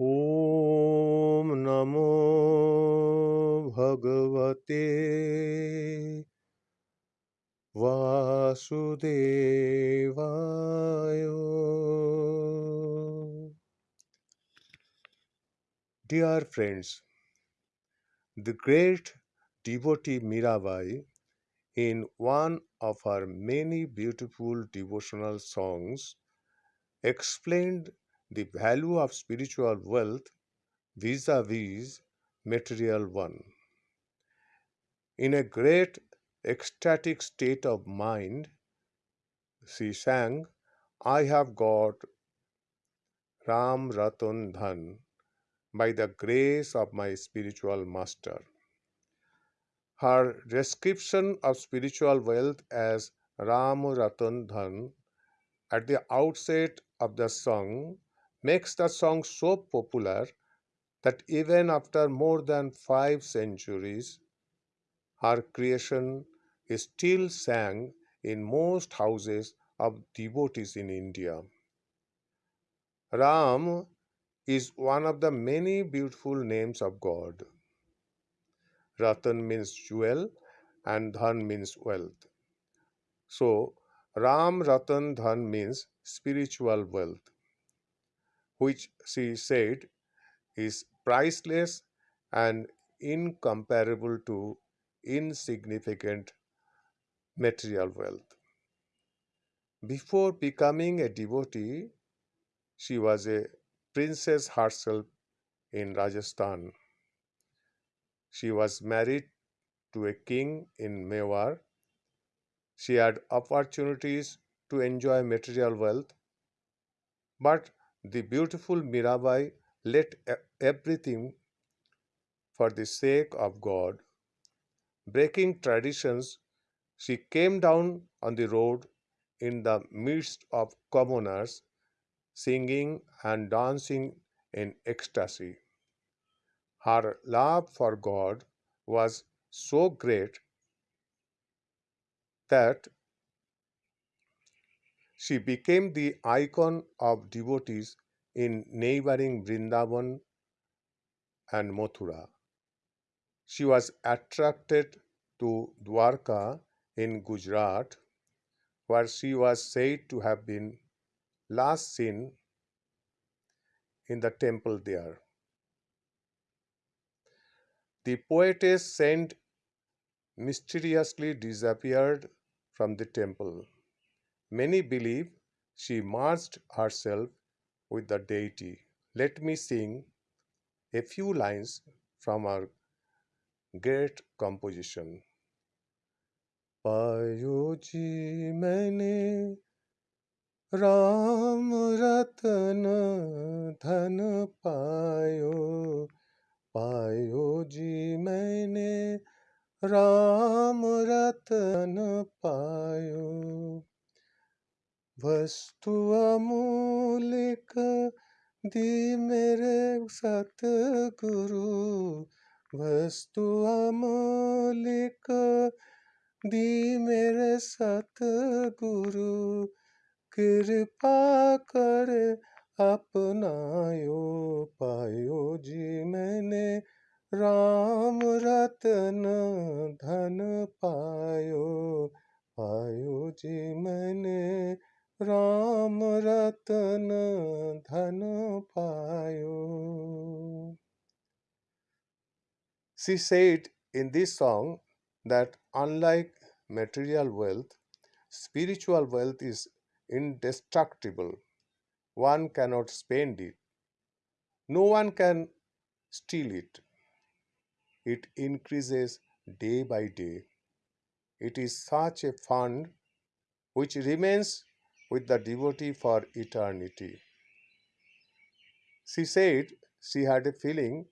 ॐ नमो भगवते वासुदेवाय Dear friends, the great devotee Mirabai, in one of her many beautiful devotional songs, explained the value of spiritual wealth vis a vis material one. In a great ecstatic state of mind, she sang, I have got Ram Ratan Dhan by the grace of my spiritual master. Her description of spiritual wealth as Ram Ratan Dhan at the outset of the song makes the song so popular that even after more than five centuries, her creation is still sang in most houses of devotees in India. Ram is one of the many beautiful names of God. Ratan means jewel and Dhan means wealth. So, Ram Ratan Dhan means spiritual wealth, which she said is priceless and incomparable to insignificant material wealth. Before becoming a devotee, she was a princess herself in Rajasthan. She was married to a king in Mewar. She had opportunities to enjoy material wealth, but the beautiful Mirabai let everything for the sake of God. Breaking traditions, she came down on the road in the midst of commoners, singing and dancing in ecstasy. Her love for God was so great that she became the icon of devotees in neighboring Vrindavan and Mathura. She was attracted to Dwarka in Gujarat, where she was said to have been last seen in the temple there. The poetess saint mysteriously disappeared from the temple. Many believe she merged herself with the deity. Let me sing a few lines from her great composition. पायो जी मैंने राम रतन धन पायो पायो जी मैंने राम रतन पायो वस्तु अमूलिक दी मेरे सतगुरु। वस्तु अमूलिक दी मेरे सतगुरु। कृपा कर अपनायो, पायो जी मैंने राम रतन धन पायो पायो जी मैंने राम रतन धन पायो She said in this song that unlike material wealth, spiritual wealth is indestructible. One cannot spend it. No one can steal it. It increases day by day. It is such a fund which remains with the devotee for eternity. She said she had a feeling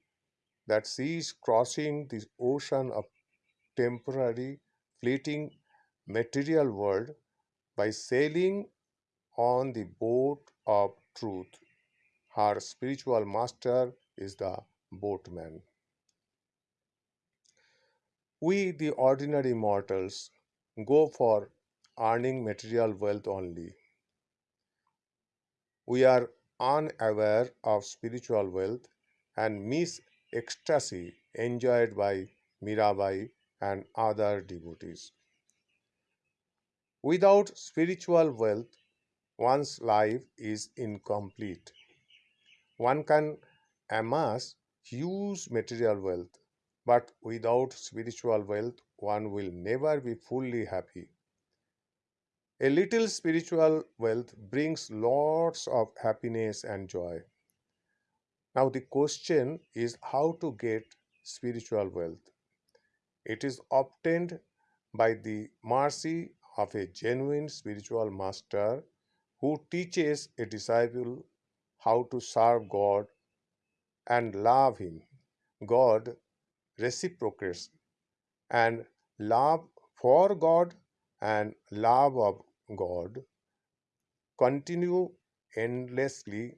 that she is crossing the ocean of temporary, fleeting material world by sailing on the boat of truth. Her spiritual master is the boatman. We, the ordinary mortals, go for earning material wealth only. We are unaware of spiritual wealth and miss ecstasy enjoyed by Mirabai and other devotees. Without spiritual wealth, one's life is incomplete. One can amass huge material wealth, but without spiritual wealth, one will never be fully happy. A little spiritual wealth brings lots of happiness and joy. Now, the question is how to get spiritual wealth. It is obtained by the mercy of a genuine spiritual master who teaches a disciple how to serve God and love Him. God reciprocates, and love for God and love of God continue endlessly,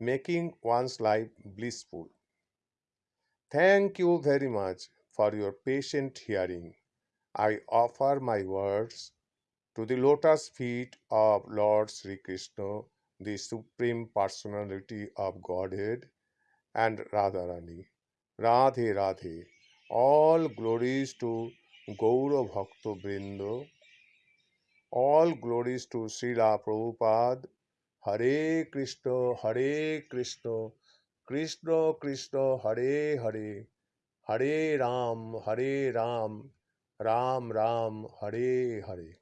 making one's life blissful. Thank you very much for your patient hearing. I offer my words to the lotus feet of Lord Sri Krishna, the Supreme Personality of Godhead, and Radharani. Radhe Radhe. All glories to Gaura Bhakta. All glories to Srila Prabhupada Hare Krishna Hare Krishna Krishna Krishna Hare Hare Hare Rama Hare Rama Rama Rama Hare Hare